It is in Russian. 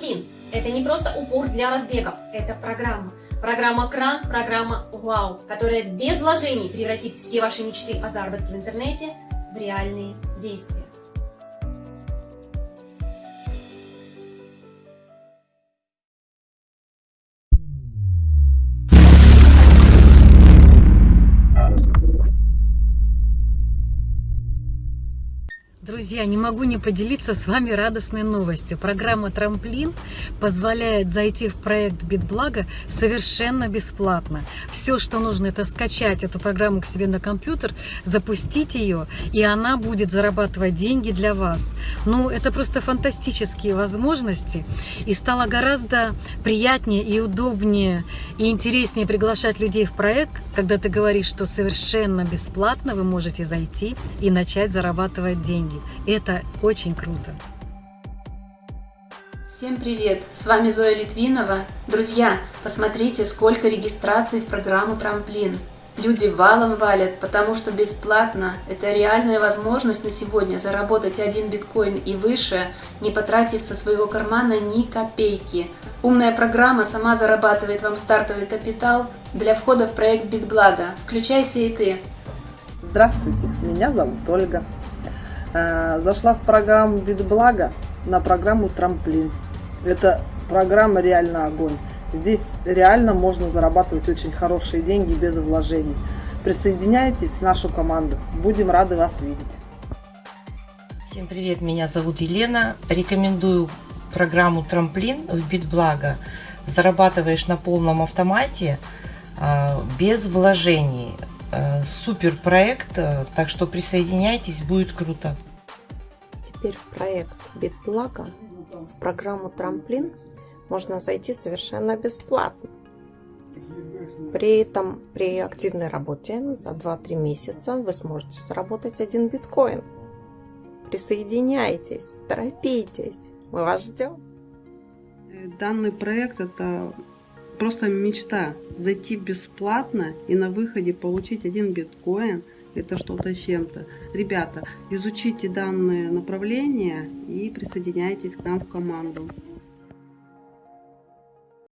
Трамплин – это не просто упор для разбегов, это программа. Программа «Кран», программа «Вау», которая без вложений превратит все ваши мечты о заработке в интернете в реальные действия. Друзья, не могу не поделиться с вами радостной новостью. Программа «Трамплин» позволяет зайти в проект «Битблага» совершенно бесплатно. Все, что нужно, это скачать эту программу к себе на компьютер, запустить ее, и она будет зарабатывать деньги для вас. Ну, это просто фантастические возможности, и стало гораздо приятнее и удобнее, и интереснее приглашать людей в проект, когда ты говоришь, что совершенно бесплатно вы можете зайти и начать зарабатывать деньги деньги. Это очень круто. Всем привет! С вами Зоя Литвинова. Друзья, посмотрите, сколько регистраций в программу «Трамплин». Люди валом валят, потому что бесплатно. Это реальная возможность на сегодня заработать один биткоин и выше, не потратив со своего кармана ни копейки. Умная программа сама зарабатывает вам стартовый капитал для входа в проект Битблага. Включайся и ты. Здравствуйте, меня зовут Ольга. Э, зашла в программу Битблага на программу Трамплин. Это программа реально огонь. Здесь реально можно зарабатывать очень хорошие деньги без вложений. Присоединяйтесь в нашу команду. Будем рады вас видеть. Всем привет, меня зовут Елена. Рекомендую программу Трамплин в Битблага. Зарабатываешь на полном автомате э, без вложений. Э, супер проект, э, так что присоединяйтесь, будет круто. Теперь в проект Битблага, в программу Трамплин можно зайти совершенно бесплатно. При этом при активной работе за 2-3 месяца вы сможете заработать один биткоин. Присоединяйтесь, торопитесь, мы вас ждем. Данный проект это просто мечта зайти бесплатно и на выходе получить один биткоин это что-то с чем-то. Ребята, изучите данное направление и присоединяйтесь к нам в команду.